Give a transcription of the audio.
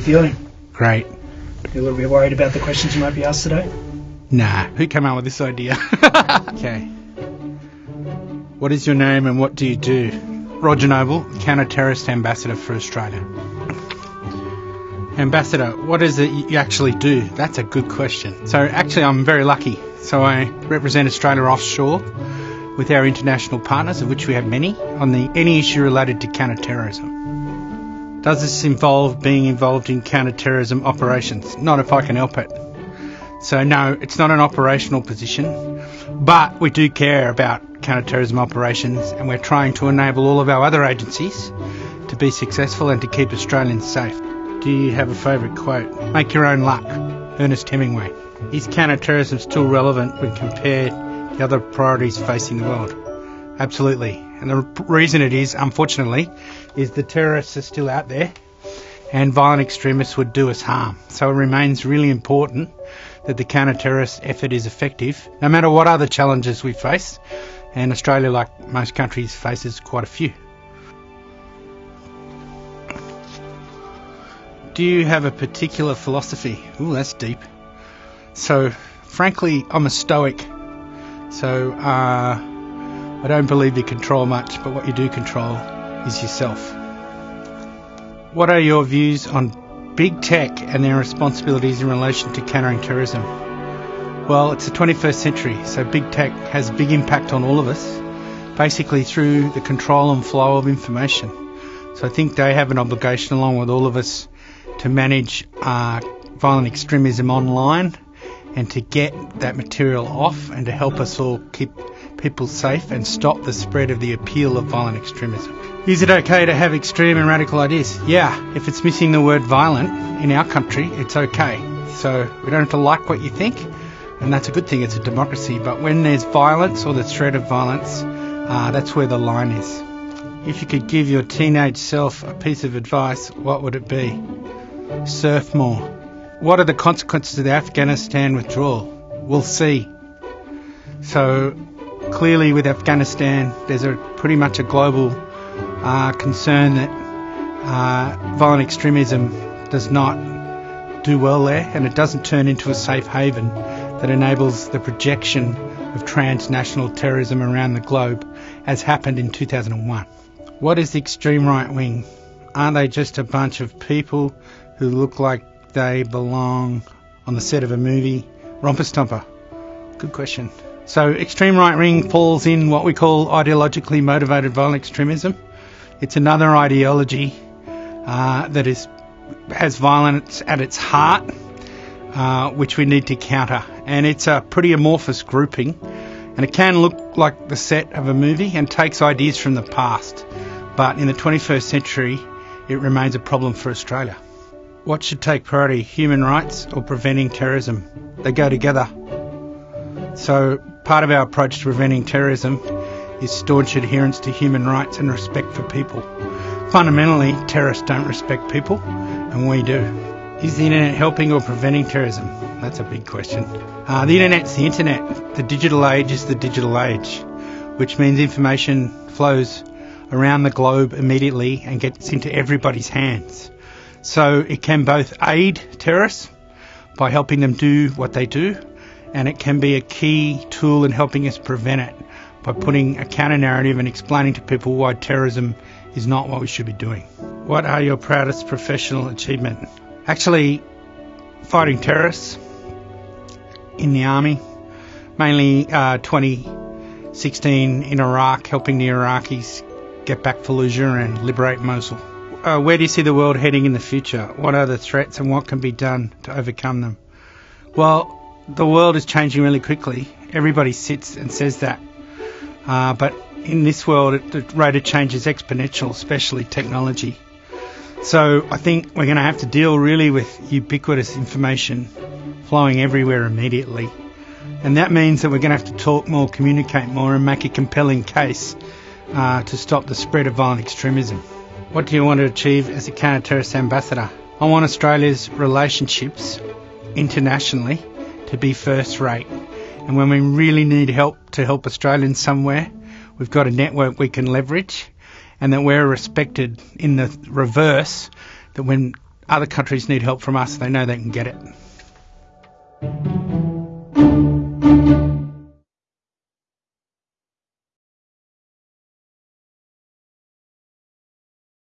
feeling? Great. You a little bit worried about the questions you might be asked today? Nah, who came up with this idea? okay. What is your name and what do you do? Roger Noble, counter-terrorist ambassador for Australia. Ambassador, what is it you actually do? That's a good question. So actually I'm very lucky. So I represent Australia offshore with our international partners, of which we have many, on the any issue related to counter-terrorism. Does this involve being involved in counter-terrorism operations? Not if I can help it. So no, it's not an operational position, but we do care about counter-terrorism operations and we're trying to enable all of our other agencies to be successful and to keep Australians safe. Do you have a favourite quote? Make your own luck. Ernest Hemingway. Is counter-terrorism still relevant when compared to other priorities facing the world? Absolutely. And the reason it is, unfortunately, is the terrorists are still out there and violent extremists would do us harm. So it remains really important that the counter-terrorist effort is effective, no matter what other challenges we face. And Australia, like most countries, faces quite a few. Do you have a particular philosophy? Ooh, that's deep. So, frankly, I'm a stoic. So, uh, I don't believe you control much, but what you do control is yourself. What are your views on big tech and their responsibilities in relation to countering terrorism? Well, it's the 21st century, so big tech has a big impact on all of us, basically through the control and flow of information. So I think they have an obligation, along with all of us, to manage uh, violent extremism online and to get that material off and to help us all keep people safe and stop the spread of the appeal of violent extremism. Is it okay to have extreme and radical ideas? Yeah, if it's missing the word violent in our country, it's okay. So we don't have to like what you think, and that's a good thing, it's a democracy. But when there's violence or the threat of violence, uh, that's where the line is. If you could give your teenage self a piece of advice, what would it be? Surf more. What are the consequences of the Afghanistan withdrawal? We'll see. So clearly, with Afghanistan, there's a pretty much a global uh, concern that uh, violent extremism does not do well there, and it doesn't turn into a safe haven that enables the projection of transnational terrorism around the globe, as happened in 2001. What is the extreme right wing? Aren't they just a bunch of people who look like they belong on the set of a movie? Romper Stomper. Good question. So, extreme right wing falls in what we call ideologically motivated violent extremism. It's another ideology uh, that is has violence at its heart, uh, which we need to counter. And it's a pretty amorphous grouping, and it can look like the set of a movie and takes ideas from the past. But in the 21st century, it remains a problem for Australia. What should take priority, human rights or preventing terrorism? They go together. So, part of our approach to preventing terrorism is staunch adherence to human rights and respect for people. Fundamentally, terrorists don't respect people, and we do. Is the internet helping or preventing terrorism? That's a big question. Uh, the internet's the internet. The digital age is the digital age, which means information flows around the globe immediately and gets into everybody's hands. So it can both aid terrorists by helping them do what they do, and it can be a key tool in helping us prevent it by putting a counter narrative and explaining to people why terrorism is not what we should be doing. What are your proudest professional achievement? Actually, fighting terrorists in the army, mainly uh, 2016 in Iraq, helping the Iraqis get back Fallujah and liberate Mosul. Uh, where do you see the world heading in the future? What are the threats and what can be done to overcome them? Well, the world is changing really quickly. Everybody sits and says that. Uh, but in this world, the rate of change is exponential, especially technology. So I think we're going to have to deal really with ubiquitous information flowing everywhere immediately. And that means that we're going to have to talk more, communicate more, and make a compelling case uh, to stop the spread of violent extremism. What do you want to achieve as a counter-terrorist ambassador? I want Australia's relationships internationally to be first rate. And when we really need help to help Australians somewhere, we've got a network we can leverage and that we're respected in the reverse, that when other countries need help from us, they know they can get it.